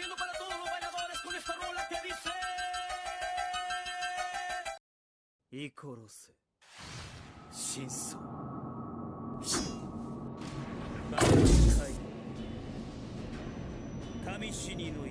haciendo para todos los bailadores con esta rola que dice... Icoros. Shinso. Kami Shini no